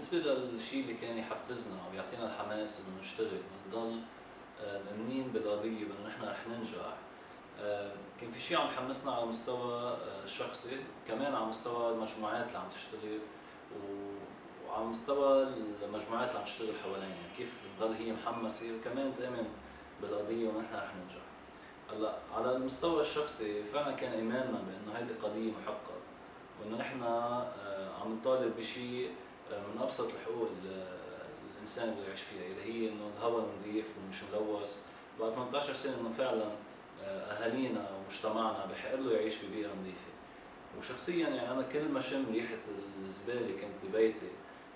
بالنسبة للشيء اللي كان يحفزنا أو يعطينا الحماس إنه نشتغل ونضل آه، مأمنين بالقضية بإنه نحن رح ننجح. آه، كان في شيء عم يحمسنا على المستوى الشخصي كمان على مستوى المجموعات اللي عم تشتغل وعلى مستوى المجموعات اللي عم تشتغل حوالينا. يعني كيف تضل هي محمسة وكمان تؤمن بالقضية ونحن رح ننجح. هلأ على المستوى الشخصي فعلا كان إيماننا بأنه هيدي قضية محققة وإنه نحن آه، عم نطالب بشيء آه، من أبسط الحقوق الإنسان بده يعيش فيها اللي هي إنه الهواء نظيف ومش ملوث. بعد 18 سنة إنه فعلا آه، أهالينا ومجتمعنا بحق له يعيش ببيئة نظيفة. وشخصيا يعني أنا كل ما شم ريحة الزبالة كنت ببيتي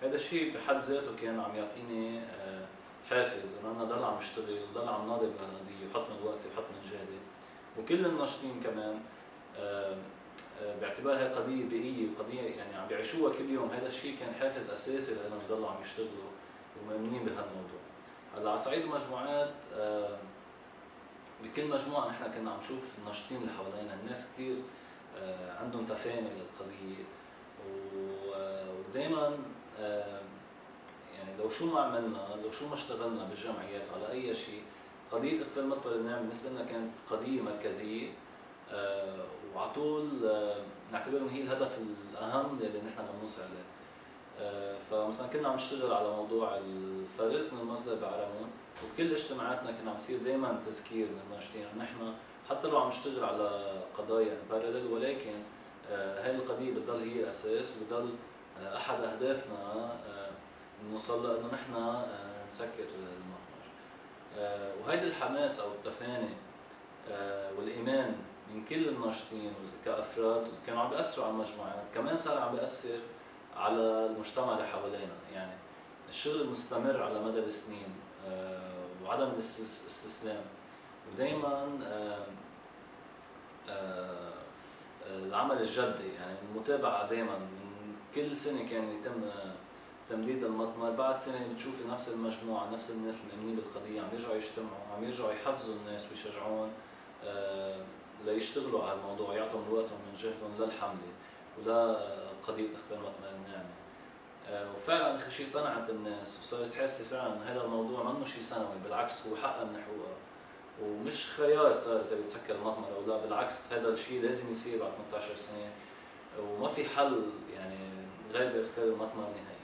هذا الشيء بحد ذاته كان عم يعطيني حافز إنه أنا ضل عم أشتغل وضل عم ناضل بهالقضيه وحط من وقتي وحط من جهدي. وكل الناشطين كمان باعتبار هي قضيه بيئيه وقضيه يعني عم بيعيشوها كل يوم. هذا الشيء كان حافز أساسي لأنهم يضلوا عم يشتغلوا ومؤمنين بهالموضوع. هلأ على صعيد المجموعات بكل مجموعة نحن كنا عم نشوف الناشطين اللي حوالينا. الناس كثير عندهم تفاني للقضية. ودائما يعني لو شو ما عملنا لو شو ما اشتغلنا بالجمعيات على أي شيء قضية اخفاء المطبخ الناعم بالنسبة لنا كانت قضية مركزية. آه وعلى طول آه نعتبر انه هي الهدف الأهم اللي نحن بدنا نوصل له آه فمثلا كنا عم نشتغل على موضوع الفرز من المصدر بعرمون وبكل اجتماعاتنا كنا عم يصير دائما تذكير الناشطين نحن حتى لو عم نشتغل على قضايا بارلل ولكن آه هاي القضية بتضل هي الأساس وبتضل آه أحد أهدافنا آه نوصل إنه نحن آه، نسكر المطمر. آه، وهيدي الحماس أو التفاني آه، والإيمان كل الناشطين كأفراد كانوا عم بيأثروا على المجموعات. كمان صار عم بيأثر على المجتمع اللي حوالينا. يعني الشغل المستمر على مدى السنين وعدم الاستسلام ودائما العمل الجدي. يعني المتابعة دائما كل سنة كان يتم تمديد المطمر. بعد سنة بتشوفي نفس المجموعة نفس الناس المؤمنين بالقضية عم يرجعوا يجتمعوا عم يرجعوا يحفزوا الناس ويشجعون آه ليشتغلوا على الموضوع يعطوا من وقتهم من جهدهم للحملة ولقضيه إخفاء المطمر الناعمه آه وفعلا اخر شيء طلعت الناس وصارت حاسة فعلا هذا الموضوع منه شيء سنوي بالعكس هو حقها من حقوقها ومش خيار صار إذا بتسكر المطمر أو لا بالعكس هذا الشيء لازم يصير بعد 18 سنة. وما في حل يعني غير بإخفاء المطمر نهائيا.